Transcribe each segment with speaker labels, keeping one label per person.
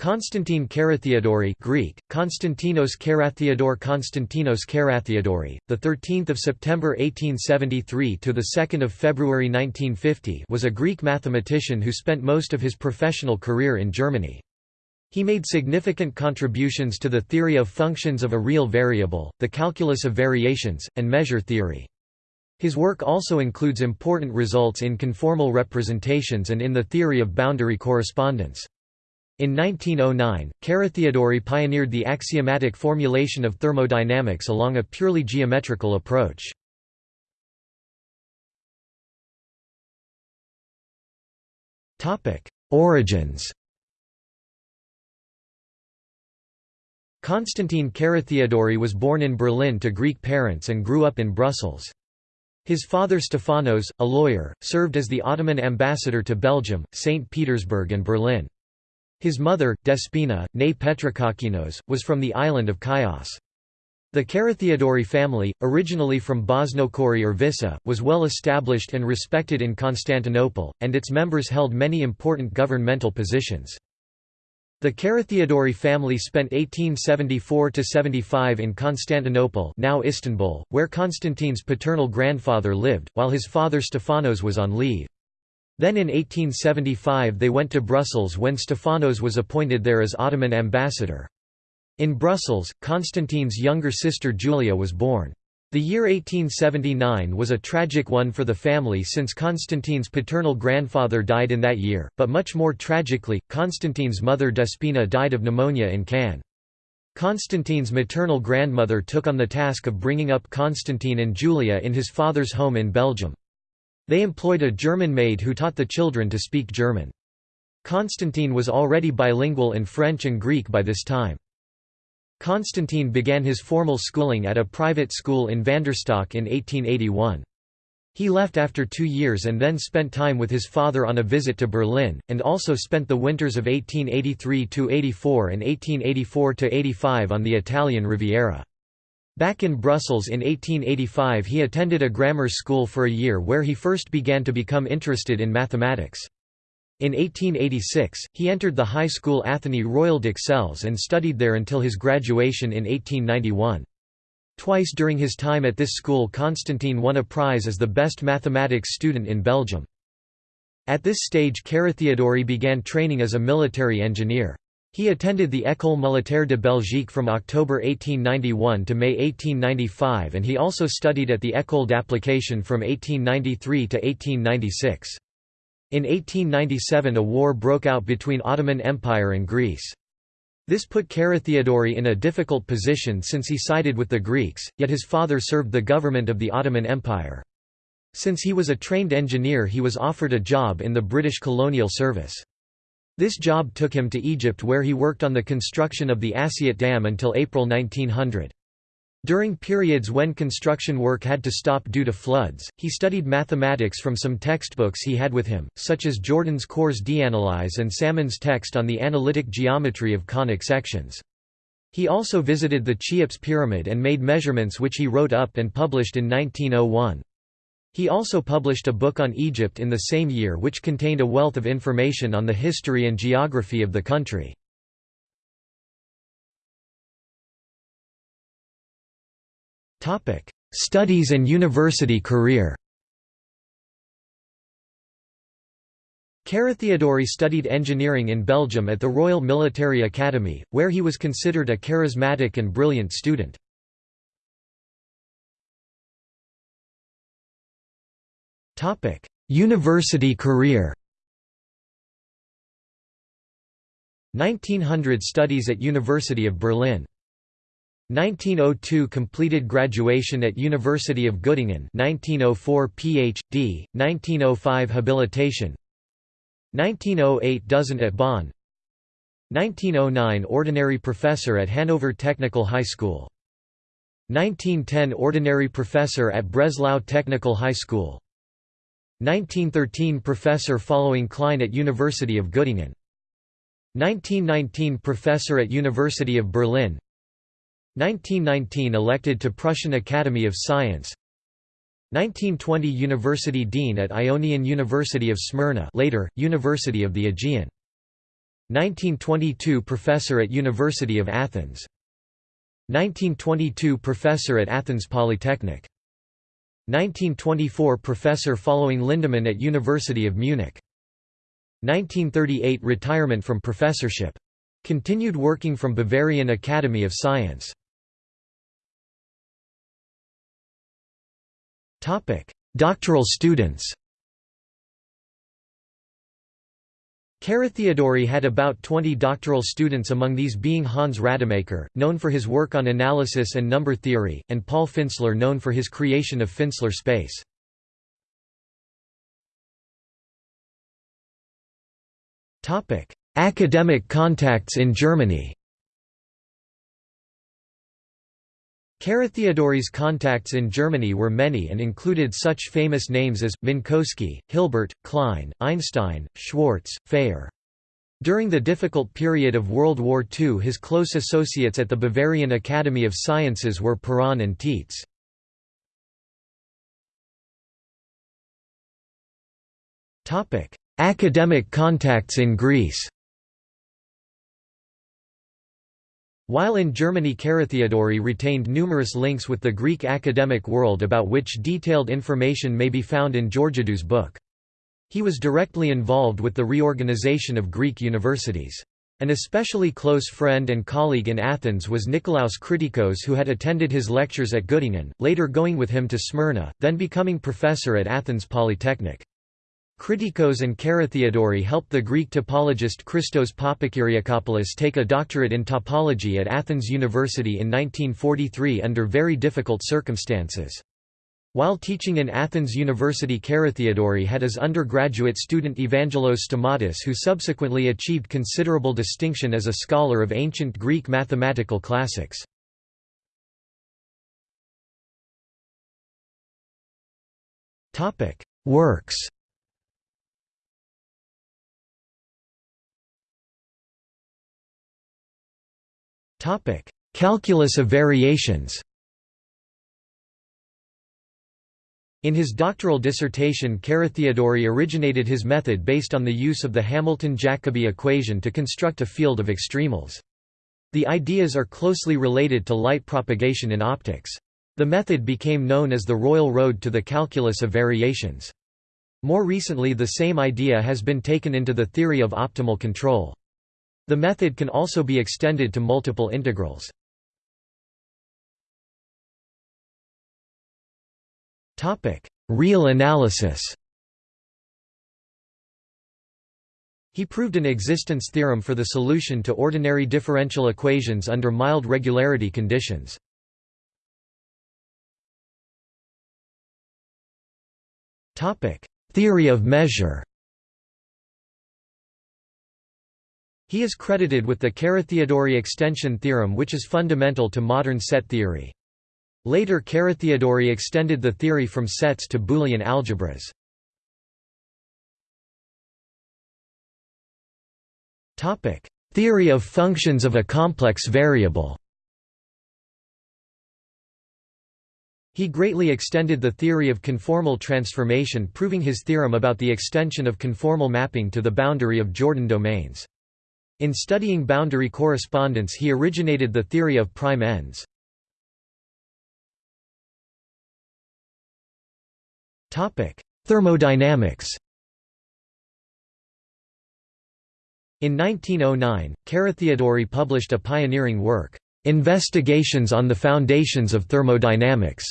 Speaker 1: Constantine Carathéodory Greek, Konstantinos Carathéodore Konstantinos Carathéodory, the 13th of September 1873 to the 2nd of February 1950 was a Greek mathematician who spent most of his professional career in Germany. He made significant contributions to the theory of functions of a real variable, the calculus of variations, and measure theory. His work also includes important results in conformal representations and in the theory of boundary correspondence. In 1909, Carathéodory pioneered the axiomatic formulation of thermodynamics along a purely geometrical approach. Origins Constantine Carathéodory was born in Berlin to Greek parents and grew up in Brussels. His father Stefanos, a lawyer, served as the Ottoman ambassador to Belgium, St. Petersburg and Berlin. His mother, Despina, née Petrokakinos, was from the island of Chios. The Carathéodory family, originally from Bosnochori or Vyssa, was well established and respected in Constantinople, and its members held many important governmental positions. The Carathéodory family spent 1874–75 in Constantinople now Istanbul, where Constantine's paternal grandfather lived, while his father Stephanos was on leave. Then in 1875 they went to Brussels when Stephanos was appointed there as Ottoman ambassador. In Brussels, Constantine's younger sister Julia was born. The year 1879 was a tragic one for the family since Constantine's paternal grandfather died in that year, but much more tragically, Constantine's mother Despina died of pneumonia in Cannes. Constantine's maternal grandmother took on the task of bringing up Constantine and Julia in his father's home in Belgium. They employed a German maid who taught the children to speak German. Constantine was already bilingual in French and Greek by this time. Constantine began his formal schooling at a private school in Vanderstock in 1881. He left after two years and then spent time with his father on a visit to Berlin, and also spent the winters of 1883–84 and 1884–85 on the Italian Riviera. Back in Brussels in 1885 he attended a grammar school for a year where he first began to become interested in mathematics. In 1886, he entered the high school Athénée Royal d'Ixelles and studied there until his graduation in 1891. Twice during his time at this school Constantine won a prize as the best mathematics student in Belgium. At this stage Carathéodory began training as a military engineer. He attended the École militaire de Belgique from October 1891 to May 1895 and he also studied at the École d'application from 1893 to 1896. In 1897 a war broke out between Ottoman Empire and Greece. This put Carathéodory in a difficult position since he sided with the Greeks, yet his father served the government of the Ottoman Empire. Since he was a trained engineer he was offered a job in the British colonial service. This job took him to Egypt where he worked on the construction of the Assiut Dam until April 1900. During periods when construction work had to stop due to floods, he studied mathematics from some textbooks he had with him, such as Jordan's Cours d'Analyse and Salmon's text on the analytic geometry of conic sections. He also visited the Cheops pyramid and made measurements which he wrote up and published in 1901. He also published a book on Egypt in the same year which contained a wealth of information on the history and geography of the country. Studies and university career Carathéodory studied engineering in Belgium at the Royal Military Academy, where he was considered a charismatic and brilliant student. University career 1900 studies at University of Berlin. 1902 completed graduation at University of Göttingen 1904 PhD 1905 habilitation. 1908 dozent at Bonn. 1909 ordinary professor at Hanover Technical High School. 1910 ordinary professor at Breslau Technical High School 1913 Professor following Klein at University of Göttingen. 1919 Professor at University of Berlin. 1919 elected to Prussian Academy of Science. 1920 University Dean at Ionian University of Smyrna later, University of the Aegean. 1922 Professor at University of Athens. 1922 Professor at Athens Polytechnic 1924 Professor following Lindemann at University of Munich. 1938 Retirement from professorship. Continued working from Bavarian Academy of Science. Doctoral students Carathéodory had about 20 doctoral students among these being Hans Rademacher, known for his work on analysis and number theory, and Paul Finsler known for his creation of Finsler space. Academic contacts in Germany Carathéodory's contacts in Germany were many and included such famous names as, Minkowski, Hilbert, Klein, Einstein, Schwarz, Fejér. During the difficult period of World War II his close associates at the Bavarian Academy of Sciences were Perron and Tietze. Academic contacts in Greece While in Germany Carathéodory retained numerous links with the Greek academic world about which detailed information may be found in Georgiadou's book. He was directly involved with the reorganization of Greek universities. An especially close friend and colleague in Athens was Nikolaos Kritikos who had attended his lectures at Göttingen, later going with him to Smyrna, then becoming professor at Athens Polytechnic. Kritikos and Carathéodory helped the Greek topologist Christos Papakyriakopoulos take a doctorate in topology at Athens University in 1943 under very difficult circumstances. While teaching in Athens University Carathéodory had as undergraduate student Evangelos Stamatis who subsequently achieved considerable distinction as a scholar of ancient Greek mathematical classics. Works Topic: Calculus of variations. In his doctoral dissertation Carathéodory originated his method based on the use of the Hamilton-Jacobi equation to construct a field of extremals. The ideas are closely related to light propagation in optics. The method became known as the Royal Road to the calculus of variations. More recently the same idea has been taken into the theory of optimal control. The method can also be extended to multiple integrals. Real analysis He proved an existence theorem for the solution to ordinary differential equations under mild regularity conditions. Theory of measure He is credited with the Carathéodory extension theorem which is fundamental to modern set theory. Later Carathéodory extended the theory from sets to Boolean algebras. Theory of functions of a complex variable He greatly extended the theory of conformal transformation proving his theorem about the extension of conformal mapping to the boundary of Jordan domains. In studying boundary correspondence he originated the theory of prime ends. Thermodynamics In 1909, Carathéodory published a pioneering work, "'Investigations on the Foundations of Thermodynamics",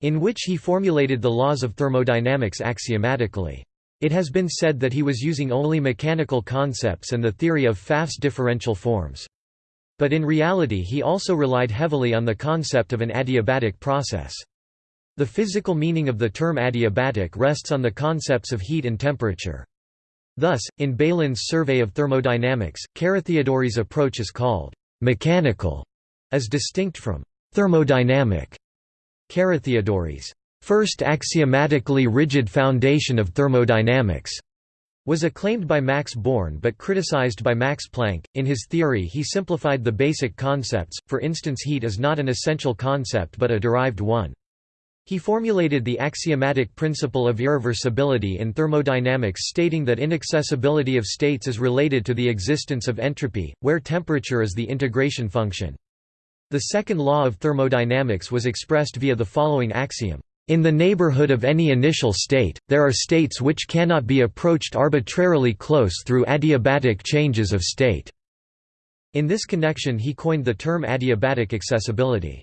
Speaker 1: in which he formulated the laws of thermodynamics axiomatically. It has been said that he was using only mechanical concepts and the theory of Pfaff's differential forms. But in reality he also relied heavily on the concept of an adiabatic process. The physical meaning of the term adiabatic rests on the concepts of heat and temperature. Thus, in Bailyn's Survey of Thermodynamics, Carathéodory's approach is called «mechanical» as distinct from «thermodynamic». Carathéodory's first axiomatically rigid foundation of thermodynamics was acclaimed by Max Born but criticized by Max Planck. In his theory, he simplified the basic concepts, for instance, heat is not an essential concept but a derived one. He formulated the axiomatic principle of irreversibility in thermodynamics stating that inaccessibility of states is related to the existence of entropy, where temperature is the integration function. The second law of thermodynamics was expressed via the following axiom. In the neighborhood of any initial state, there are states which cannot be approached arbitrarily close through adiabatic changes of state. In this connection he coined the term adiabatic accessibility.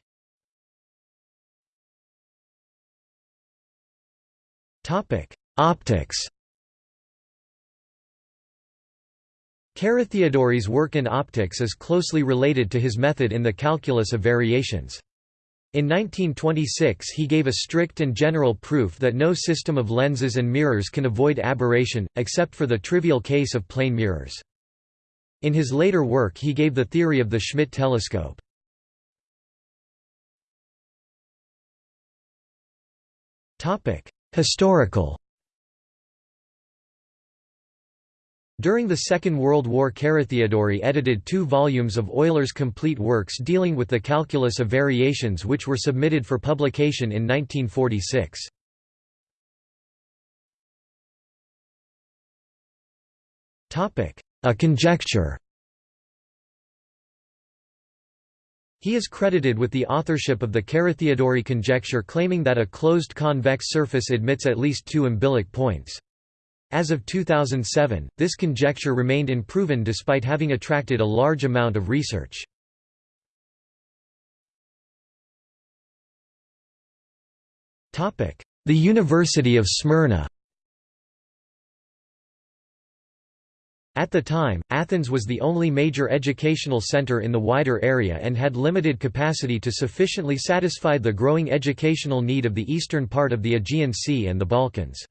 Speaker 1: Optics Carathéodory's work in optics is closely related to his method in the calculus of variations. In 1926 he gave a strict and general proof that no system of lenses and mirrors can avoid aberration, except for the trivial case of plane mirrors. In his later work he gave the theory of the Schmidt telescope. Historical During the Second World War Carathéodory edited two volumes of Euler's complete works dealing with the calculus of variations which were submitted for publication in 1946. A conjecture He is credited with the authorship of the Carathéodory conjecture claiming that a closed convex surface admits at least two umbilic points. As of 2007, this conjecture remained unproven despite having attracted a large amount of research. The University of Smyrna At the time, Athens was the only major educational center in the wider area and had limited capacity to sufficiently satisfy the growing educational need of the eastern part of the Aegean Sea and the Balkans.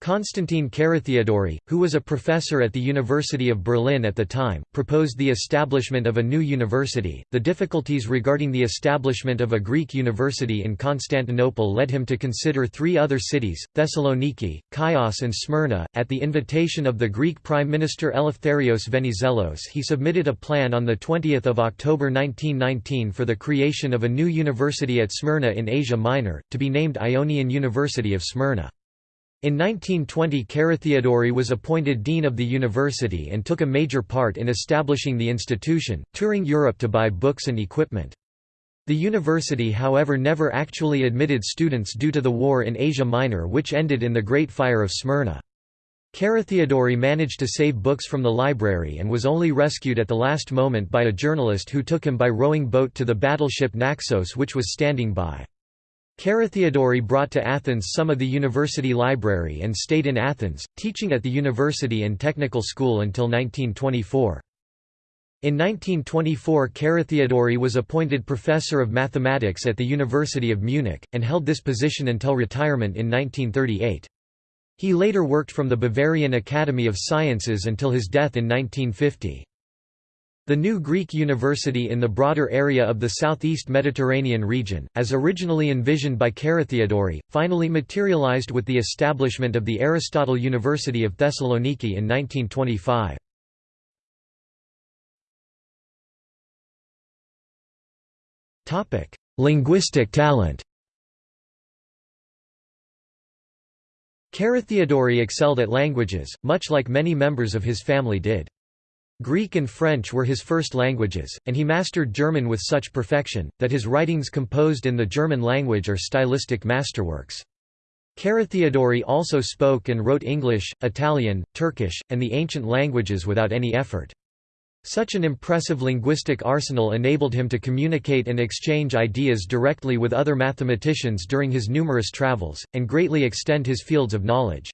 Speaker 1: Constantine Carathéodory, who was a professor at the University of Berlin at the time, proposed the establishment of a new university. The difficulties regarding the establishment of a Greek university in Constantinople led him to consider three other cities, Thessaloniki, Chios, and Smyrna. At the invitation of the Greek Prime Minister Eleftherios Venizelos, he submitted a plan on the 20th of October 1919 for the creation of a new university at Smyrna in Asia Minor, to be named Ionian University of Smyrna. In 1920 Carathéodory was appointed dean of the university and took a major part in establishing the institution, touring Europe to buy books and equipment. The university however never actually admitted students due to the war in Asia Minor which ended in the Great Fire of Smyrna. Carathéodory managed to save books from the library and was only rescued at the last moment by a journalist who took him by rowing boat to the battleship Naxos which was standing by. Carathéodory brought to Athens some of the university library and stayed in Athens, teaching at the university and technical school until 1924. In 1924 Carathéodory was appointed professor of mathematics at the University of Munich, and held this position until retirement in 1938. He later worked from the Bavarian Academy of Sciences until his death in 1950. The new Greek university in the broader area of the southeast Mediterranean region, as originally envisioned by Carathéodory, finally materialized with the establishment of the Aristotle University of Thessaloniki in 1925. Linguistic talent Carathéodory excelled at languages, much like many members of his family did. Greek and French were his first languages, and he mastered German with such perfection, that his writings composed in the German language are stylistic masterworks. Carathéodory also spoke and wrote English, Italian, Turkish, and the ancient languages without any effort. Such an impressive linguistic arsenal enabled him to communicate and exchange ideas directly with other mathematicians during his numerous travels, and greatly extend his fields of knowledge.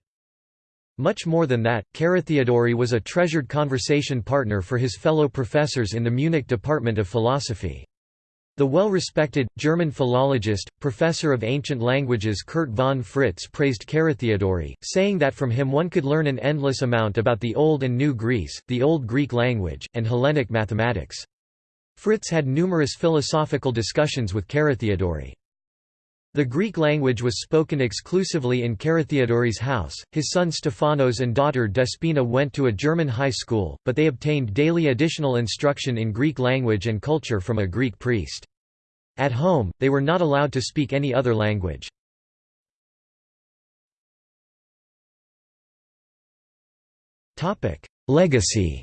Speaker 1: Much more than that, Carathéodory was a treasured conversation partner for his fellow professors in the Munich Department of Philosophy. The well-respected, German philologist, professor of ancient languages Kurt von Fritz praised Carathéodory, saying that from him one could learn an endless amount about the Old and New Greece, the Old Greek language, and Hellenic mathematics. Fritz had numerous philosophical discussions with Carathéodory. The Greek language was spoken exclusively in Carathéodory's house. His son Stephanos and daughter Despina went to a German high school, but they obtained daily additional instruction in Greek language and culture from a Greek priest. At home, they were not allowed to speak any other language. Legacy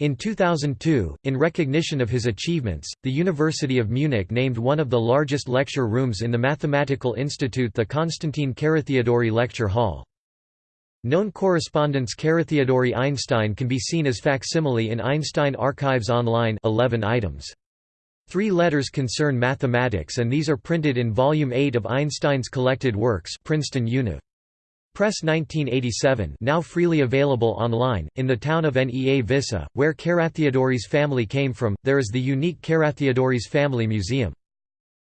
Speaker 1: In 2002, in recognition of his achievements, the University of Munich named one of the largest lecture rooms in the Mathematical Institute the Konstantin Carathéodory Lecture Hall. Known correspondence Carathéodory Einstein can be seen as facsimile in Einstein Archives Online 11 items. Three letters concern mathematics and these are printed in Volume 8 of Einstein's collected works Princeton Univ. Press 1987 now freely available online. In the town of Nea Vyssa, where Carathéodory's family came from, there is the unique Carathéodory's Family Museum.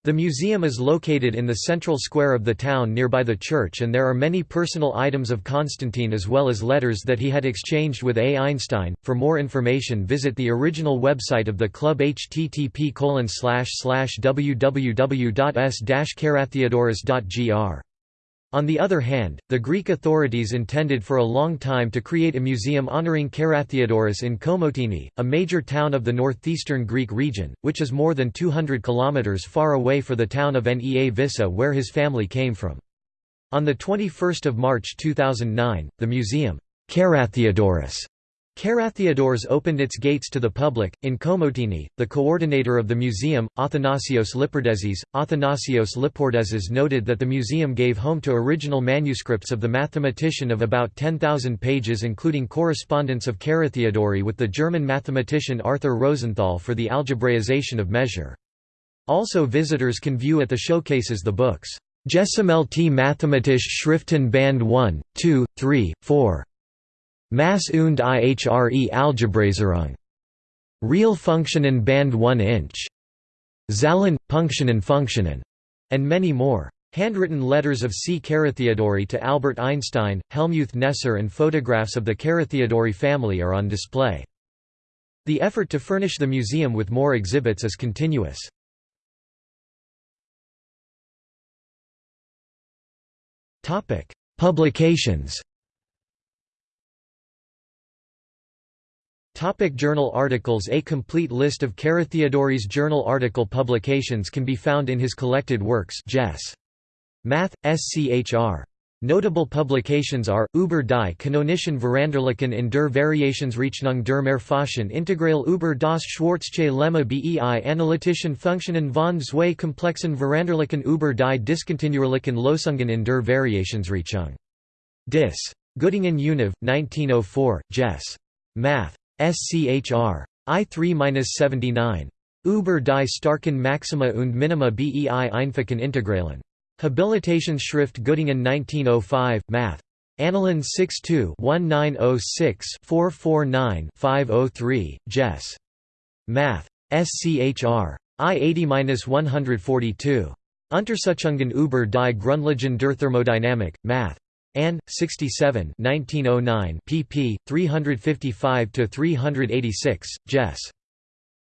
Speaker 1: The museum is located in the central square of the town nearby the church and there are many personal items of Constantine as well as letters that he had exchanged with A. Einstein. For more information visit the original website of the club http www.s-carathéodorus.gr. On the other hand, the Greek authorities intended for a long time to create a museum honoring Carathéodorus in Komotini, a major town of the northeastern Greek region, which is more than 200 kilometers far away for the town of Nea Vyssa where his family came from. On 21 March 2009, the museum, Carathéodorus Carathéodoros opened its gates to the public. In Komotini, the coordinator of the museum, Athanasios Lipordezis, Athanasios Lipordezis noted that the museum gave home to original manuscripts of the mathematician of about 10,000 pages including correspondence of Carathéodory with the German mathematician Arthur Rosenthal for the algebraization of measure. Also visitors can view at the showcases the books, T. Mathematische Schriften Band 1, 2, 3, 4, Mass und ihre Algebraisierung. Real Funktionen Band 1 inch. Zahlen, Punktionen Funktionen, and many more. Handwritten letters of C. Carathéodory to Albert Einstein, Helmuth Kneser and photographs of the Carathéodory family are on display. The effort to furnish the museum with more exhibits is continuous. Publications Topic journal articles A complete list of Carathéodory's journal article publications can be found in his collected works Jess. Math, SCHR. Notable publications are, Über die kanonischen Veranderlichen in der Variationsrechnung der Mehrfachen Integral über das Schwarzsche Lemma bei analytischen Funktionen von zwei komplexen Veranderlichen über die diskontinuierlichen Losungen in der Variationsrechnung. Dis. Göttingen Univ, 1904, Jess. Math. SCHR. I3-79. Über die starken Maxima und Minima bei einfachen Integralen. Habilitationsschrift Göttingen 1905, Math. Annalen 62-1906-449-503, Jess. Math. SCHR. I80-142. Untersuchungen über die Grundlagen der Thermodynamik, Math. Ann, 67 1909 pp. 355–386, Jess.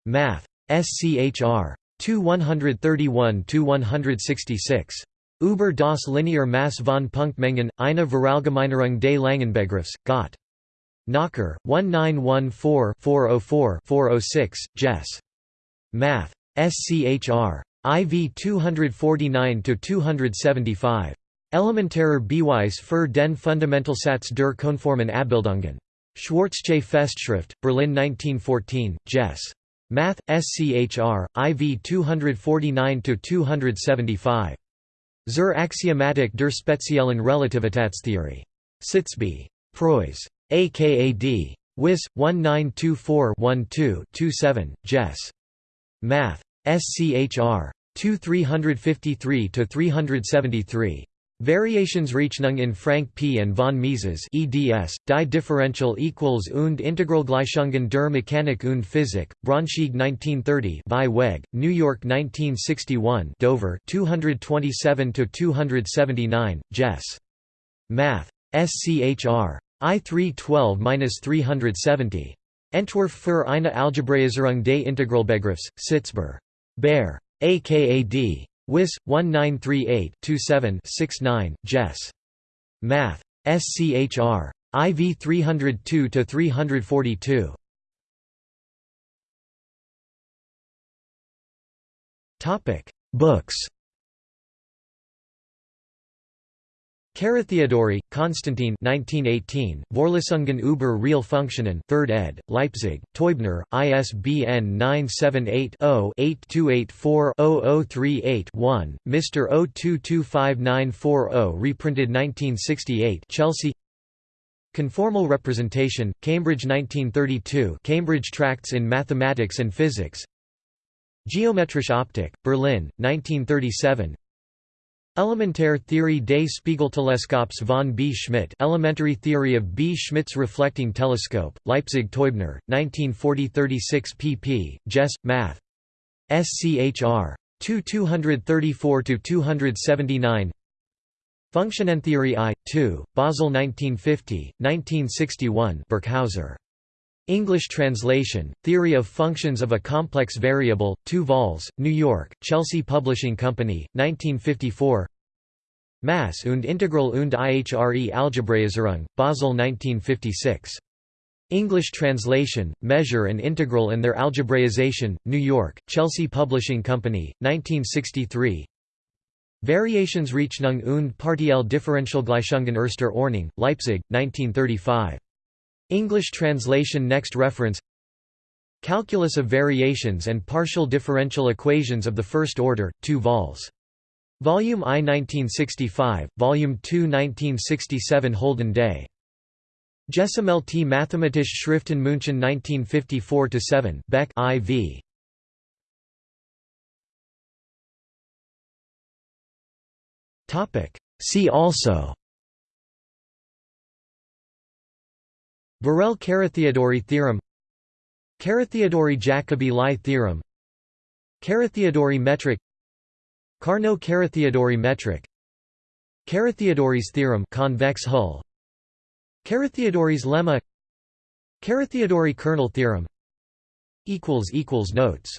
Speaker 1: Math. SCHR. 2-131–166. Über das linear Mass von Punktmengen, eine Verallgemeinerung des Langenbegriffs, Gott. Knocker, 1914-404-406, Jess. Math. SCHR. IV 249–275. Elementarer Beweis für den Fundamentalsatz der konformen Abbildungen. Schwarzsche Festschrift, Berlin 1914, Jess. Math. SCHR, IV 249–275. Zur Axiomatik der speziellen Relativitätstheorie. Sitzby. Preuss. AKAD. WIS, 1924-12-27, Jess. Math. SCHR. 2 353–373. Variationsrechnung in Frank P. and von Mises eds, die Differential equals und Integralgleichungen der Mechanik und Physik, Braunschweig 1930 by Weg, New York 1961 Dover 227–279, Jess. Math. SCHR. I312-370. Entwurf für eine Algebraisierung des Integralbegriffs, Sitzber. Baer. AKAD. WIS 1938-27-69, Jess. Math. SCHR. IV 302 342. Topic: Books. Carathéodory, Konstantin 1918, Vorlesungen über Real-Funktionen 3rd ed., Leipzig, Teubner, ISBN 978-0-8284-0038-1, Mr. 0225940 reprinted 1968 Chelsea Conformal Representation, Cambridge 1932 Cambridge Tracts in Mathematics and Physics Geometrische Optik, Berlin, 1937 Elementare Theorie des Spiegelteleskops von B. Schmidt Elementary Theory of B. Schmidt's Reflecting Telescope, Leipzig Teubner, 1940 36 pp. Jess, Math. SCHR. 2 234–279 Funktionentheorie I, 2, Basel 1950, 1961 Birkhauser. English translation, Theory of Functions of a Complex Variable, 2 vols, New York, Chelsea Publishing Company, 1954 Mass und Integral und ihre Algebraisierung, Basel 1956. English translation, Measure and Integral and their Algebraization, New York, Chelsea Publishing Company, 1963 Variationsrechnung und partielle Differentialgleichungen erster Ordnung, Leipzig, 1935 English translation Next reference Calculus of variations and partial differential equations of the first order, 2 vols. Volume I 1965, Volume II 1967 Holden Day. T. Mathematische Schriften München 1954-7 Beck IV. See also Borel-Carathéodory theorem Carathéodory-Jacobi-Lie theorem Carathéodory metric Carnot-Carathéodory metric Carathéodory's theorem convex hull Carathéodory's lemma Carathéodory kernel theorem equals equals Notes